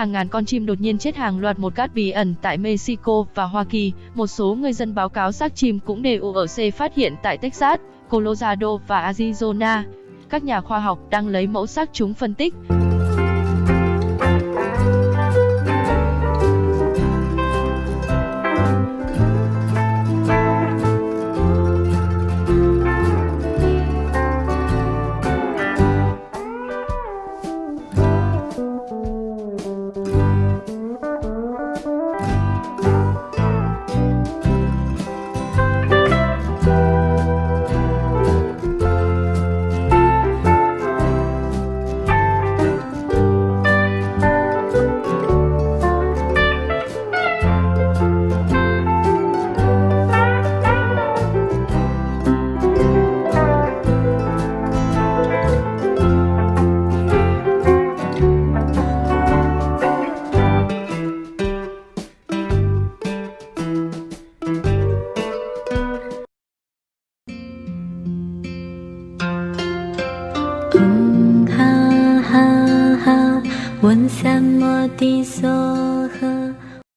Hàng ngàn con chim đột nhiên chết hàng loạt một cát bí ẩn tại Mexico và Hoa Kỳ. Một số người dân báo cáo xác chim cũng đều ở C phát hiện tại Texas, Colorado và Arizona. Các nhà khoa học đang lấy mẫu xác chúng phân tích. 温三摩地娑诃。